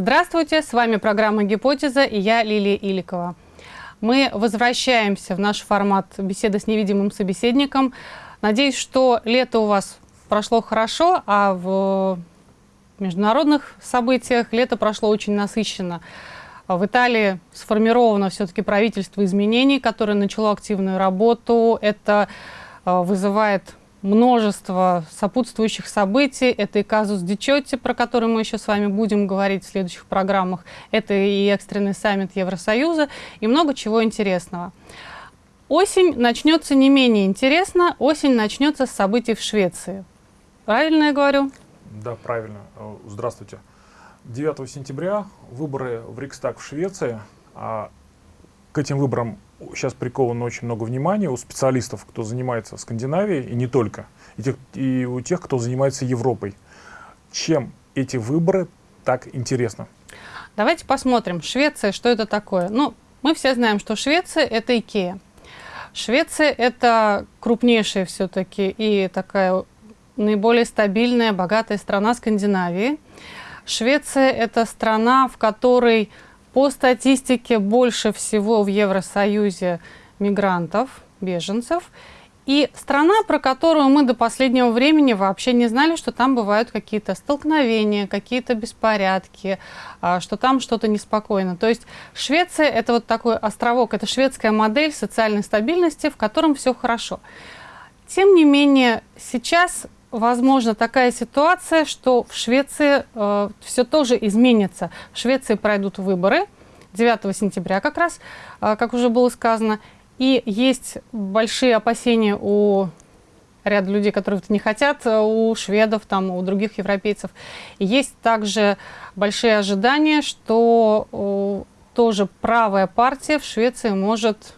Здравствуйте, с вами программа «Гипотеза» и я Лилия Иликова. Мы возвращаемся в наш формат беседы с невидимым собеседником. Надеюсь, что лето у вас прошло хорошо, а в международных событиях лето прошло очень насыщенно. В Италии сформировано все-таки правительство изменений, которое начало активную работу. Это э, вызывает множество сопутствующих событий. Это и казус Дичотти, про который мы еще с вами будем говорить в следующих программах. Это и экстренный саммит Евросоюза, и много чего интересного. Осень начнется не менее интересно. Осень начнется с событий в Швеции. Правильно я говорю? Да, правильно. Здравствуйте. 9 сентября выборы в Рикстаг в Швеции. А к этим выборам сейчас приковано очень много внимания у специалистов, кто занимается Скандинавией, и не только, и, тех, и у тех, кто занимается Европой. Чем эти выборы так интересны? Давайте посмотрим. Швеция, что это такое? Ну, мы все знаем, что Швеция – это Икея. Швеция – это крупнейшая все-таки и такая наиболее стабильная, богатая страна Скандинавии. Швеция – это страна, в которой по статистике больше всего в Евросоюзе мигрантов, беженцев. И страна, про которую мы до последнего времени вообще не знали, что там бывают какие-то столкновения, какие-то беспорядки, а, что там что-то неспокойно. То есть Швеция – это вот такой островок, это шведская модель социальной стабильности, в котором все хорошо. Тем не менее, сейчас возможно такая ситуация, что в Швеции э, все тоже изменится. В Швеции пройдут выборы 9 сентября как раз, э, как уже было сказано. И есть большие опасения у ряда людей, которые это не хотят, э, у шведов, там, у других европейцев. И есть также большие ожидания, что э, тоже правая партия в Швеции может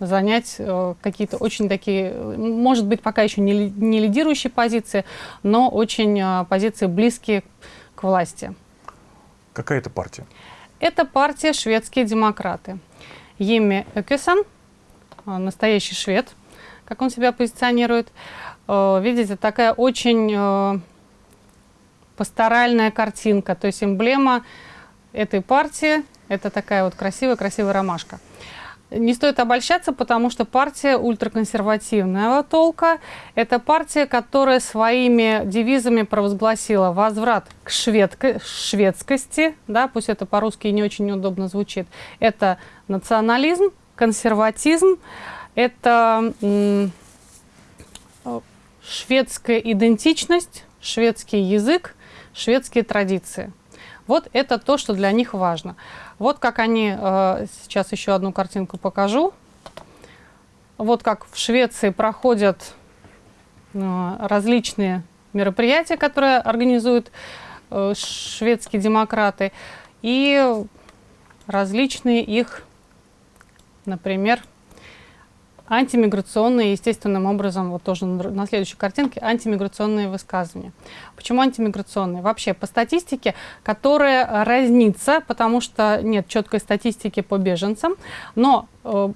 занять э, какие-то очень такие, может быть, пока еще не, не лидирующие позиции, но очень э, позиции близкие к власти. Какая это партия? Это партия «Шведские демократы». Еми Экесон, э, настоящий швед, как он себя позиционирует. Видите, такая очень пасторальная картинка, то есть эмблема этой партии – это такая вот красивая-красивая ромашка. Не стоит обольщаться, потому что партия ультраконсервативного толка – это партия, которая своими девизами провозгласила возврат к шведко шведскости, да, пусть это по-русски не очень неудобно звучит. Это национализм, консерватизм, это шведская идентичность, шведский язык, шведские традиции. Вот это то, что для них важно. Вот как они, э, сейчас еще одну картинку покажу. Вот как в Швеции проходят э, различные мероприятия, которые организуют э, шведские демократы, и различные их, например, антимиграционные, естественным образом, вот тоже на следующей картинке, антимиграционные высказывания. Почему антимиграционные? Вообще, по статистике, которая разнится, потому что нет четкой статистики по беженцам, но э,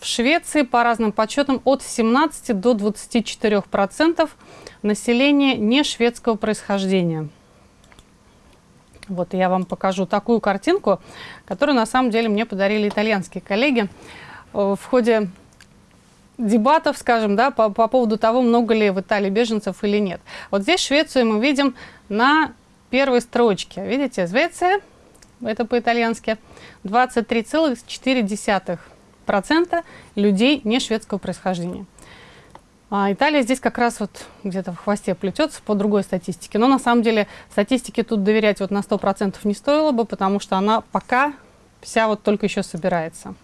в Швеции, по разным подсчетам, от 17 до 24 процентов населения не шведского происхождения. Вот я вам покажу такую картинку, которую на самом деле мне подарили итальянские коллеги э, в ходе дебатов, скажем, да, по, по поводу того, много ли в Италии беженцев или нет. Вот здесь Швецию мы видим на первой строчке. Видите, Швеция, это по-итальянски, 23,4% людей не шведского происхождения. А Италия здесь как раз вот где-то в хвосте плетется по другой статистике. Но на самом деле статистике тут доверять вот на 100% не стоило бы, потому что она пока вся вот только еще собирается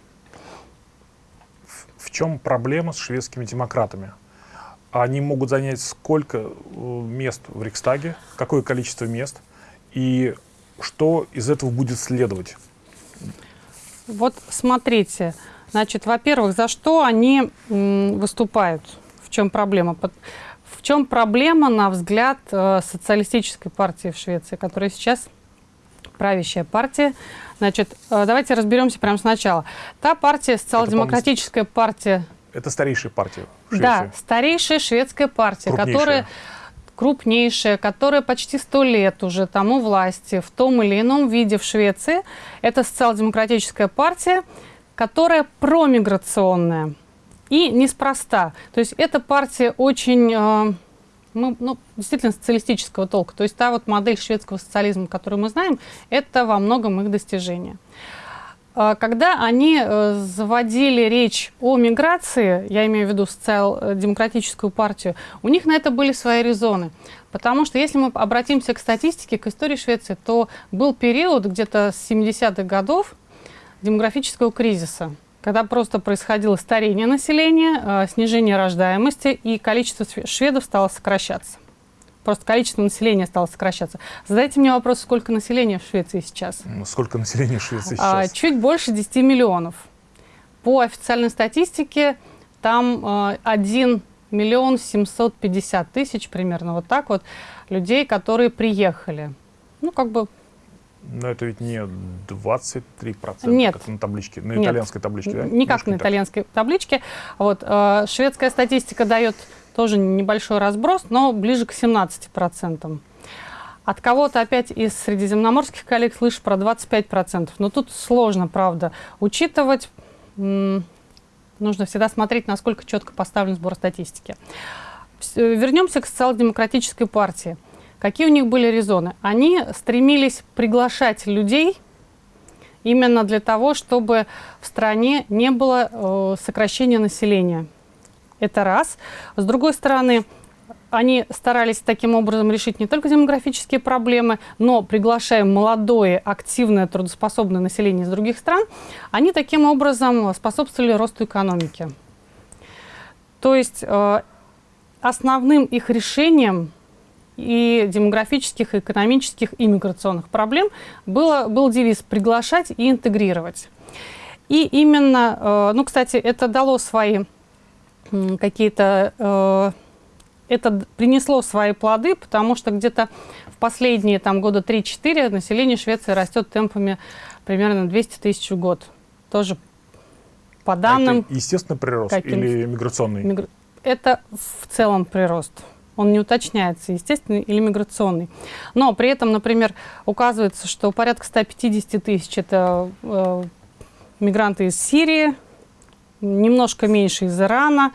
чем проблема с шведскими демократами? Они могут занять сколько э, мест в Рикстаге, какое количество мест, и что из этого будет следовать? Вот смотрите, значит, во-первых, за что они выступают? В чем проблема? В чем проблема, на взгляд э, социалистической партии в Швеции, которая сейчас правящая партия. Значит, э, давайте разберемся прямо сначала. Та партия, социал-демократическая партия... Это старейшая партия в Швеции. Да, старейшая шведская партия, крупнейшая. которая крупнейшая, которая почти сто лет уже тому власти в том или ином виде в Швеции, это социал-демократическая партия, которая промиграционная. И неспроста. То есть эта партия очень ну, ну, действительно социалистического толка. То есть та вот модель шведского социализма, которую мы знаем, это во многом их достижение. А, когда они э, заводили речь о миграции, я имею в виду социал-демократическую партию, у них на это были свои резоны. Потому что если мы обратимся к статистике, к истории Швеции, то был период где-то с 70-х годов демографического кризиса, когда просто происходило старение населения, э, снижение рождаемости, и количество шведов стало сокращаться. Просто количество населения стало сокращаться. Задайте мне вопрос, сколько населения в Швеции сейчас? Сколько населения в Швеции а, сейчас? Чуть больше 10 миллионов. По официальной статистике там э, 1 миллион 750 тысяч, примерно вот так вот, людей, которые приехали. Ну, как бы но это ведь не 23%, Нет. как на табличке, на Нет. итальянской табличке, да? Никак на итальянской табличке. Вот, э, шведская статистика дает тоже небольшой разброс, но ближе к 17%. От кого-то опять из средиземноморских коллег слышу про 25%. Но тут сложно, правда, учитывать. Нужно всегда смотреть, насколько четко поставлен сбор статистики. Вернемся к социал-демократической партии. Какие у них были резоны? Они стремились приглашать людей именно для того, чтобы в стране не было э, сокращения населения. Это раз. С другой стороны, они старались таким образом решить не только демографические проблемы, но приглашая молодое, активное, трудоспособное население из других стран, они таким образом способствовали росту экономики. То есть э, основным их решением и демографических, и экономических, и миграционных проблем было, был девиз «приглашать и интегрировать». И именно, э, ну, кстати, это дало свои какие-то... Э, это принесло свои плоды, потому что где-то в последние там, года 3-4 население Швеции растет темпами примерно 200 тысяч в год. Тоже по данным... А это естественный прирост или миграционный? Мигр... Это в целом прирост. Он не уточняется, естественный или миграционный. Но при этом, например, указывается, что порядка 150 тысяч – это э, мигранты из Сирии, немножко меньше из Ирана,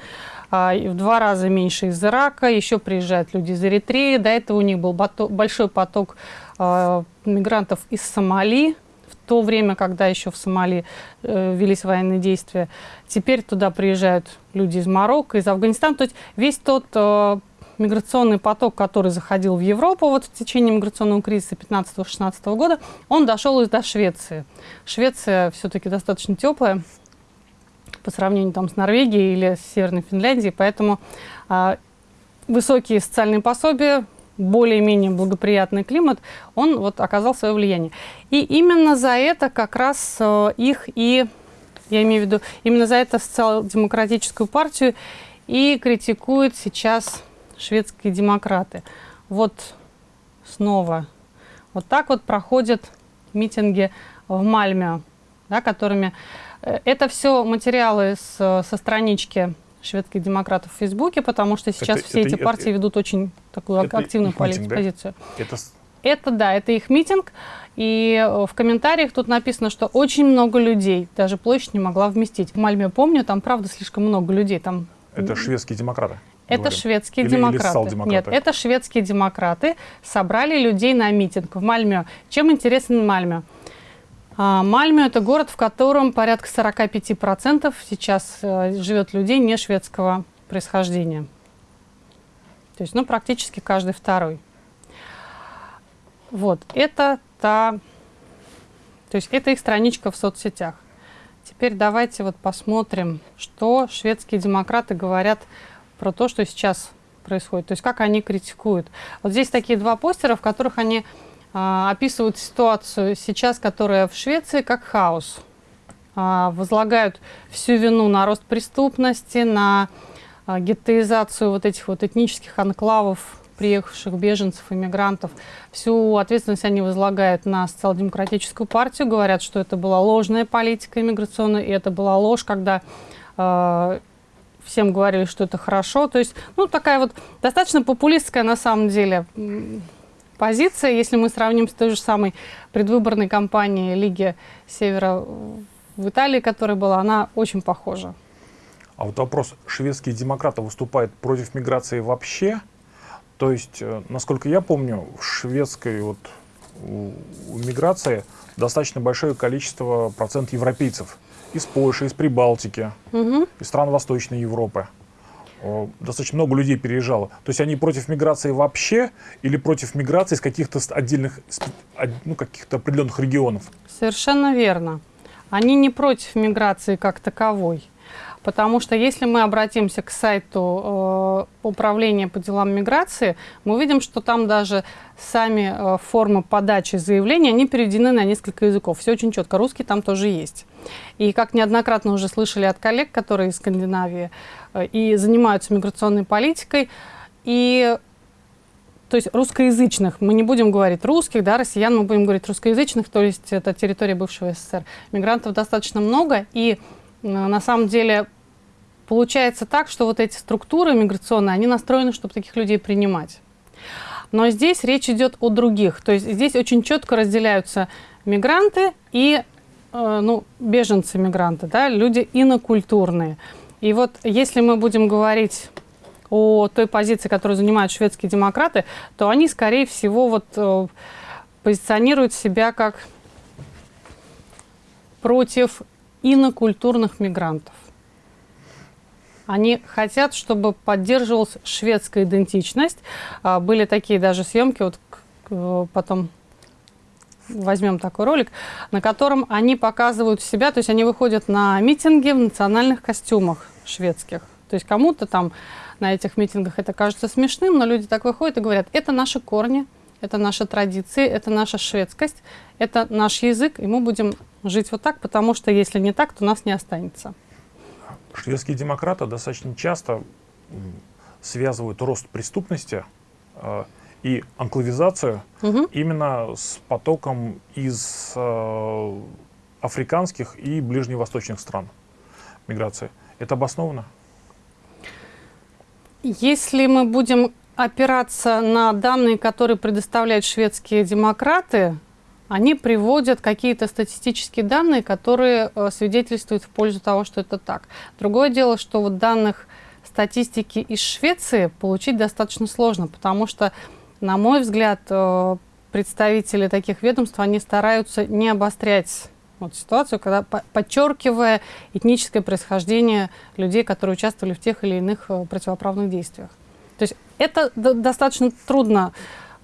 а, в два раза меньше из Ирака, еще приезжают люди из Эритреи. До этого у них был большой поток а, мигрантов из Сомали, в то время, когда еще в Сомали э, велись военные действия. Теперь туда приезжают люди из Марокко, из Афганистана. То есть весь тот э, миграционный поток, который заходил в Европу вот в течение миграционного кризиса 15-16 года, он дошел и до Швеции. Швеция все-таки достаточно теплая, по сравнению там, с Норвегией или с Северной Финляндией. Поэтому а, высокие социальные пособия, более-менее благоприятный климат, он вот оказал свое влияние. И именно за это как раз э, их и, я имею в виду, именно за это социал-демократическую партию и критикуют сейчас шведские демократы. Вот снова вот так вот проходят митинги в Мальме, да, которыми Э, это все материалы с, со странички шведских демократов в Фейсбуке, потому что сейчас это, все это, эти партии это, ведут очень такую это активную позицию. Да? Это... это да, это их митинг. И э, в комментариях тут написано, что очень много людей, даже площадь не могла вместить. В Мальме, помню, там правда слишком много людей. Там... Это шведские демократы? Это говорим. шведские или, демократы. Или Нет, это шведские демократы собрали людей на митинг в Мальме. Чем интересен Мальме? А, Мальме – это город, в котором порядка 45% сейчас э, живет людей не шведского происхождения. То есть, ну, практически каждый второй. Вот, это та... То есть, это их страничка в соцсетях. Теперь давайте вот посмотрим, что шведские демократы говорят про то, что сейчас происходит. То есть, как они критикуют. Вот здесь такие два постера, в которых они а, описывают ситуацию сейчас, которая в Швеции, как хаос. А, возлагают всю вину на рост преступности, на а, геттоизацию вот этих вот этнических анклавов, приехавших беженцев, иммигрантов. Всю ответственность они возлагают на социал-демократическую партию, говорят, что это была ложная политика иммиграционная, и это была ложь, когда э, всем говорили, что это хорошо. То есть, ну, такая вот достаточно популистская на самом деле позиция, если мы сравним с той же самой предвыборной кампанией Лиги Севера в Италии, которая была, она очень похожа. А вот вопрос, шведские демократы выступают против миграции вообще? То есть, э, насколько я помню, в шведской вот миграции достаточно большое количество процент европейцев из Польши, из Прибалтики, угу. из стран Восточной Европы. Достаточно много людей переезжало. То есть они против миграции вообще или против миграции из каких-то отдельных, ну, каких-то определенных регионов? Совершенно верно. Они не против миграции как таковой. Потому что если мы обратимся к сайту э, Управления по делам миграции, мы увидим, что там даже сами э, формы подачи заявления, они переведены на несколько языков. Все очень четко. Русский там тоже есть. И как неоднократно уже слышали от коллег, которые из Скандинавии э, и занимаются миграционной политикой, и то есть русскоязычных, мы не будем говорить русских, да, россиян, мы будем говорить русскоязычных, то есть это территория бывшего СССР. Мигрантов достаточно много, и на самом деле Получается так, что вот эти структуры миграционные, они настроены, чтобы таких людей принимать. Но здесь речь идет о других. То есть здесь очень четко разделяются мигранты и э, ну, беженцы-мигранты, да, люди инокультурные. И вот если мы будем говорить о той позиции, которую занимают шведские демократы, то они, скорее всего, вот, э, позиционируют себя как против инокультурных мигрантов. Они хотят, чтобы поддерживалась шведская идентичность. А, были такие даже съемки, вот потом возьмем такой ролик, на котором они показывают себя, то есть они выходят на митинги в национальных костюмах шведских. То есть кому-то там на этих митингах это кажется смешным, но люди так выходят и говорят, это наши корни, это наши традиции, это наша шведскость, это наш язык, и мы будем жить вот так, потому что если не так, то нас не останется. Шведские демократы достаточно часто связывают рост преступности э, и анклавизацию угу. именно с потоком из э, африканских и ближневосточных стран миграции. Это обосновано? Если мы будем опираться на данные, которые предоставляют шведские демократы, они приводят какие-то статистические данные, которые э, свидетельствуют в пользу того, что это так. Другое дело, что вот данных статистики из Швеции получить достаточно сложно, потому что, на мой взгляд, э, представители таких ведомств, они стараются не обострять вот ситуацию, когда подчеркивая этническое происхождение людей, которые участвовали в тех или иных э, противоправных действиях. То есть это достаточно трудно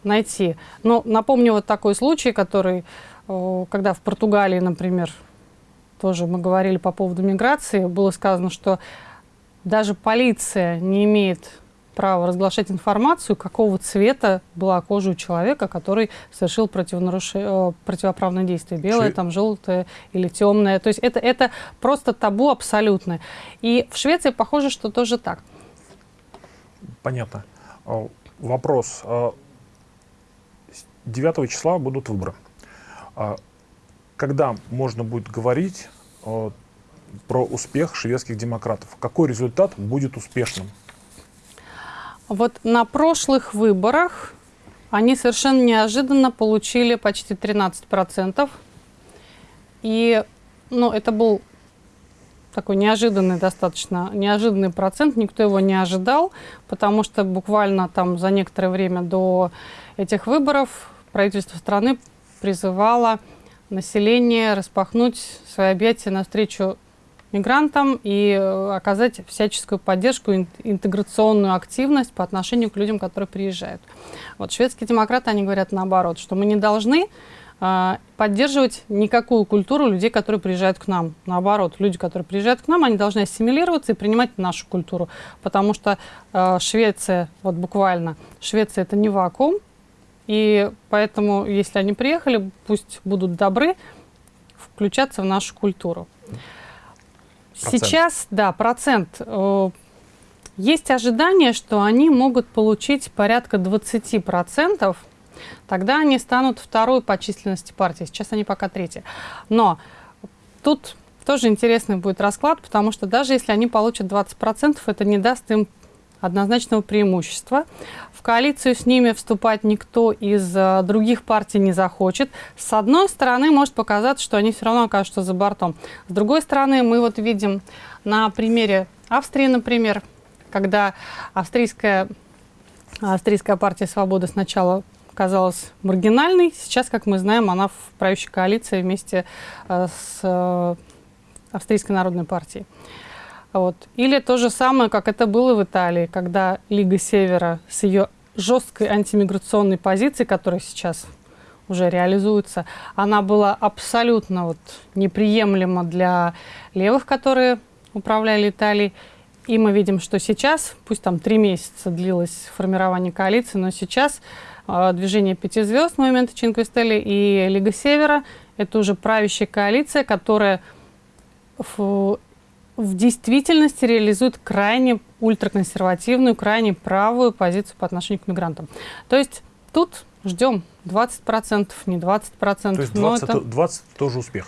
найти. Но напомню вот такой случай, который, когда в Португалии, например, тоже мы говорили по поводу миграции, было сказано, что даже полиция не имеет права разглашать информацию, какого цвета была кожа у человека, который совершил противонаруш... противоправное действие. Белое, Шве... там, желтое или темное. То есть это, это просто табу абсолютное. И в Швеции похоже, что тоже так. Понятно. Вопрос. А 9 числа будут выборы. А когда можно будет говорить э, про успех шведских демократов? Какой результат будет успешным? Вот на прошлых выборах они совершенно неожиданно получили почти 13%. И ну, это был такой неожиданный достаточно, неожиданный процент, никто его не ожидал, потому что буквально там за некоторое время до этих выборов правительство страны призывало население распахнуть свои объятия навстречу мигрантам и э, оказать всяческую поддержку, интеграционную активность по отношению к людям, которые приезжают. Вот шведские демократы, они говорят наоборот, что мы не должны э, поддерживать никакую культуру людей, которые приезжают к нам. Наоборот, люди, которые приезжают к нам, они должны ассимилироваться и принимать нашу культуру, потому что э, Швеция, вот буквально, Швеция это не вакуум, и поэтому, если они приехали, пусть будут добры включаться в нашу культуру. Процент. Сейчас, да, процент. Э, есть ожидание, что они могут получить порядка 20%. Тогда они станут второй по численности партии. Сейчас они пока третьи. Но тут тоже интересный будет расклад, потому что даже если они получат 20%, это не даст им однозначного преимущества. В коалицию с ними вступать никто из э, других партий не захочет. С одной стороны, может показаться, что они все равно окажутся за бортом. С другой стороны, мы вот видим на примере Австрии, например, когда австрийская, австрийская партия «Свобода» сначала казалась маргинальной, сейчас, как мы знаем, она в правящей коалиции вместе э, с э, Австрийской народной партией. Вот. Или то же самое, как это было в Италии, когда Лига Севера с ее жесткой антимиграционной позицией, которая сейчас уже реализуется, она была абсолютно вот неприемлема для левых, которые управляли Италией. И мы видим, что сейчас, пусть там три месяца длилось формирование коалиции, но сейчас э, движение пяти звезд, момента Чинкве Стелли и Лига Севера, это уже правящая коалиция, которая в действительности реализует крайне ультраконсервативную, крайне правую позицию по отношению к мигрантам. То есть тут ждем 20%, не 20%. То есть 20, это, 20 тоже успех?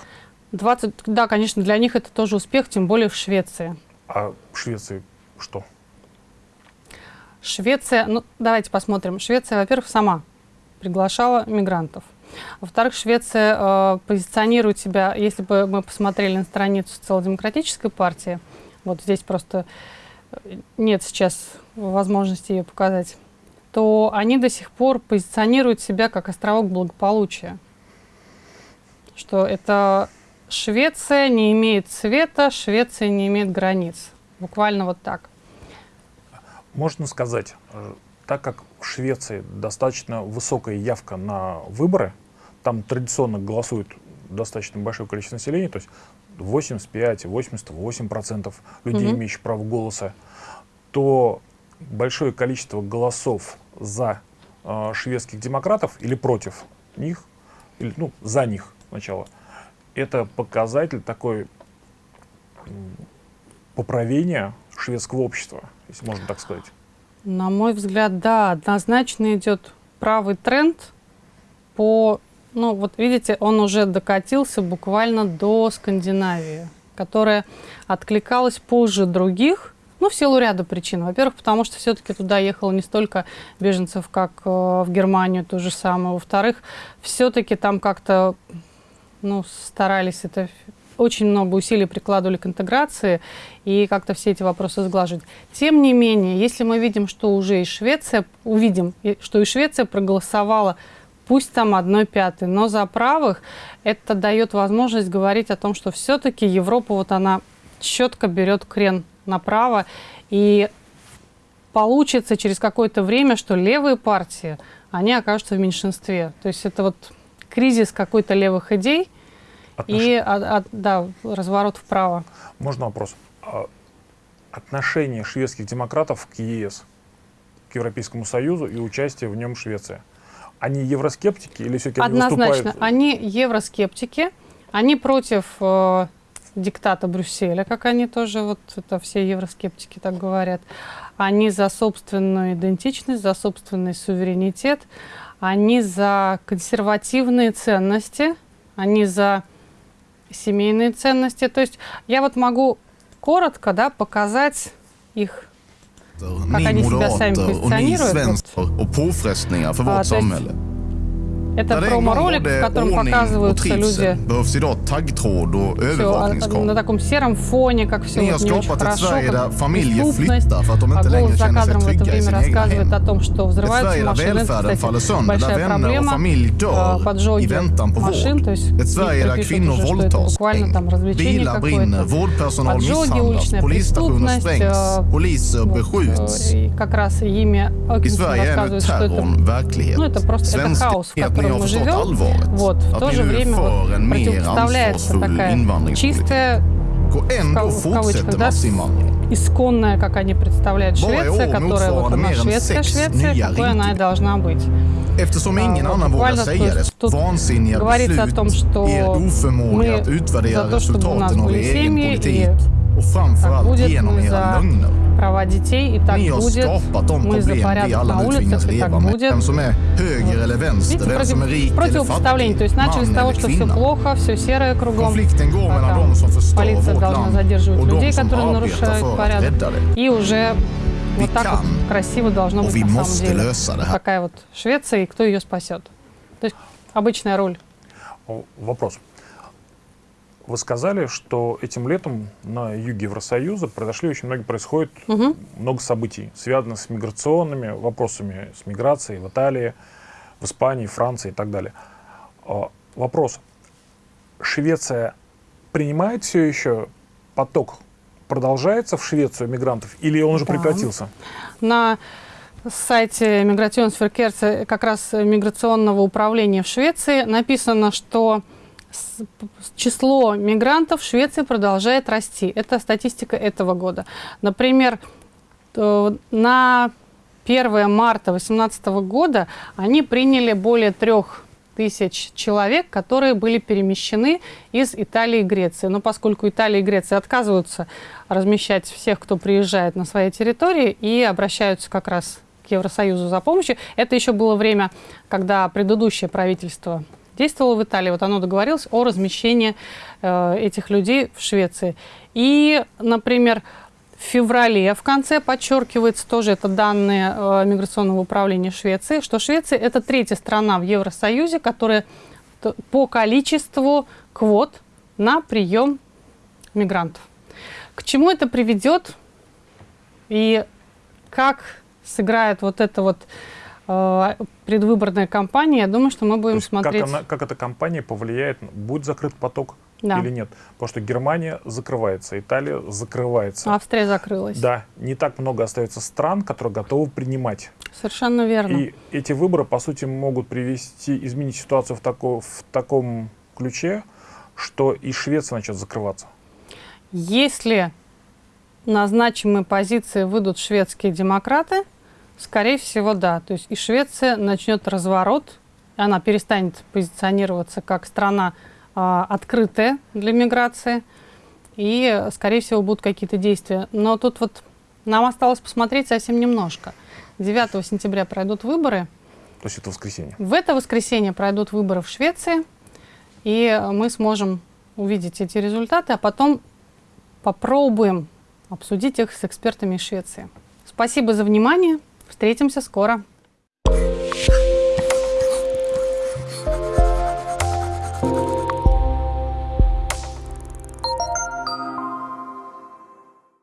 20, да, конечно, для них это тоже успех, тем более в Швеции. А в Швеции что? Швеция, ну давайте посмотрим. Швеция, во-первых, сама приглашала мигрантов. Во-вторых, Швеция э, позиционирует себя, если бы мы посмотрели на страницу социал-демократической партии, вот здесь просто э, нет сейчас возможности ее показать, то они до сих пор позиционируют себя как островок благополучия. Что это Швеция не имеет цвета, Швеция не имеет границ. Буквально вот так. Можно сказать, э, так как в Швеции достаточно высокая явка на выборы, там традиционно голосует достаточно большое количество населения, то есть 85-88% людей, угу. имеющих право голоса, то большое количество голосов за э, шведских демократов или против них, или ну, за них сначала, это показатель такой поправления шведского общества, если можно так сказать. На мой взгляд, да, однозначно идет правый тренд по ну, вот видите, он уже докатился буквально до Скандинавии, которая откликалась позже других, ну, в силу ряда причин. Во-первых, потому что все-таки туда ехало не столько беженцев, как э, в Германию, то же самое. Во-вторых, все-таки там как-то ну, старались это очень много усилий прикладывали к интеграции и как-то все эти вопросы сглаживать. Тем не менее, если мы видим, что уже и Швеция, увидим, что и Швеция проголосовала пусть там одной пятой, но за правых это дает возможность говорить о том, что все-таки Европа вот она четко берет крен направо, и получится через какое-то время, что левые партии, они окажутся в меньшинстве. То есть это вот кризис какой-то левых идей Отнош... и а, а, да, разворот вправо. Можно вопрос? А отношение шведских демократов к ЕС, к Европейскому Союзу и участие в нем Швеции – они евроскептики или все-таки Однозначно, они выступают? они евроскептики, они против э, диктата Брюсселя, как они тоже, вот это все евроскептики так говорят. Они за собственную идентичность, за собственный суверенитет, они за консервативные ценности, они за семейные ценности. То есть я вот могу коротко да, показать их как они себя сами позиционируют. och påfrestningar för vårt samhälle. Это промо-ролик, в котором показываются люди övervakningskameror. на таком сером фоне, как все вот не очень хорошо, как inte а голос за кадром в это время рассказывает о том, что взрываются машины. Это, кстати, большая проблема. Поджоги машин, то есть пишут kvinnor уже, что это буквально там развлечение какое-то. Поджоги, уличная преступность, э, вот, э, и как раз ими nu рассказывают, что это ну, это просто это хаос, в ledningar котором мы живем. Вот, в то же время вот, противопоставляется такая чистая в кавычках, да, исконная, как они представляют, Швеция, которая вот она шведская Швеция, какой она и должна быть. Eftersom ingen annan vågar säga det, vansinniga beslut, er oförmåga att utvärdera resultaten av er egen politik och framförallt genom era lögner. Права детей, и так Ni будет. Мы за problem vi порядок alla на улицах, и так будет. Видите, против, противопоставление. То есть начали с того, что все плохо, все серое кругом. Полиция должна задерживать людей, которые нарушают порядок. И уже вот так вот красиво должно быть на самом деле. Такая вот Швеция, и кто ее спасет. То есть обычная роль. Вопрос. Вы сказали, что этим летом на юге Евросоюза произошли очень многие, происходит Мгм. много событий, связанных с миграционными вопросами, с миграцией в Италии, в Испании, Франции и так далее. А, Вопрос. Швеция принимает все еще поток? Продолжается в Швецию мигрантов или он уже Да. прекратился? На сайте Миграционсферкерца, как раз миграционного управления в Швеции, написано, что число мигрантов в Швеции продолжает расти. Это статистика этого года. Например, э, на 1 марта 2018 года они приняли более трех тысяч человек, которые были перемещены из Италии и Греции. Но поскольку Италия и Греция отказываются размещать всех, кто приезжает на своей территории, и обращаются как раз к Евросоюзу за помощью, это еще было время, когда предыдущее правительство действовало в Италии, вот оно договорилось о размещении э, этих людей в Швеции. И, например, в феврале в конце подчеркивается тоже это данные э, миграционного управления Швеции, что Швеция это третья страна в Евросоюзе, которая по количеству квот на прием мигрантов. К чему это приведет и как сыграет вот эта вот предвыборная кампания, я думаю, что мы будем есть как, смотреть. она- как эта компания повлияет, будет закрыт поток Да. или нет? Потому что Германия закрывается, Италия закрывается. Австрия закрылась. Да, не так много остается стран, которые готовы принимать. Совершенно верно. И эти выборы, по сути, могут привести, изменить ситуацию в, тако- в таком ключе, что и Швеция начнет закрываться. Если на значимые позиции выйдут шведские демократы, скорее всего, да. То есть и Швеция начнет разворот, она перестанет позиционироваться как страна а, открытая для миграции, и, скорее всего, будут какие-то действия. Но тут вот нам осталось посмотреть совсем немножко. 9 сентября пройдут выборы. То есть это воскресенье. В это воскресенье пройдут выборы в Швеции, и мы сможем увидеть эти результаты, а потом попробуем обсудить их с экспертами из Швеции. Спасибо за внимание. Встретимся скоро.